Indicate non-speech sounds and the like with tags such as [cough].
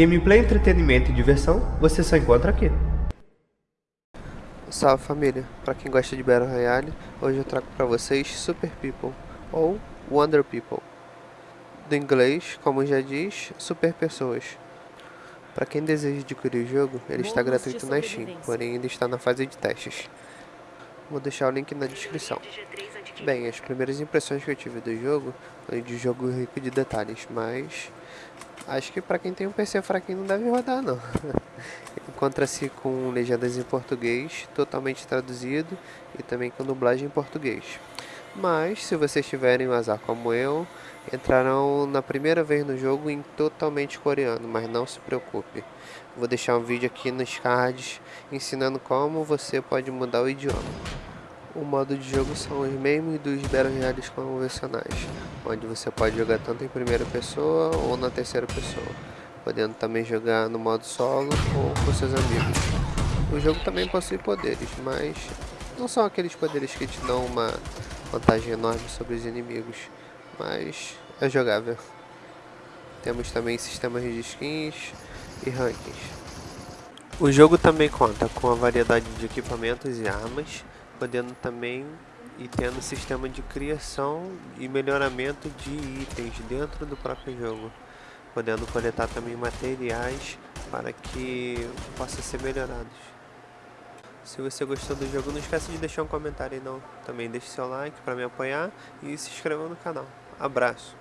Gameplay, entretenimento e diversão você só encontra aqui. Salve família, para quem gosta de Battle Royale, hoje eu trago para vocês Super People ou Wonder People. Do inglês, como já diz, Super Pessoas. Para quem deseja adquirir o jogo, ele está gratuito na Steam, porém ainda está na fase de testes. Vou deixar o link na descrição. Bem, as primeiras impressões que eu tive do jogo foi de jogo rico de detalhes, mas acho que para quem tem um PC fraquinho não deve rodar não. [laughs] Encontra-se com legendas em português, totalmente traduzido e também com dublagem em português. Mas, se vocês tiverem um azar como eu, entrarão na primeira vez no jogo em totalmente coreano, mas não se preocupe. Vou deixar um vídeo aqui nos cards ensinando como você pode mudar o idioma. O modo de jogo são os mesmos dos Battle Royales convencionais, onde você pode jogar tanto em primeira pessoa ou na terceira pessoa, podendo também jogar no modo solo ou com seus amigos. O jogo também possui poderes, mas não são aqueles poderes que te dão uma vantagem enorme sobre os inimigos, mas é jogável. Temos também sistemas de skins e rankings. O jogo também conta com a variedade de equipamentos e armas, podendo também e tendo sistema de criação e melhoramento de itens dentro do próprio jogo, podendo coletar também materiais para que possa ser melhorados. Se você gostou do jogo, não esqueça de deixar um comentário não. Também deixe seu like para me apoiar e se inscreva no canal. Abraço!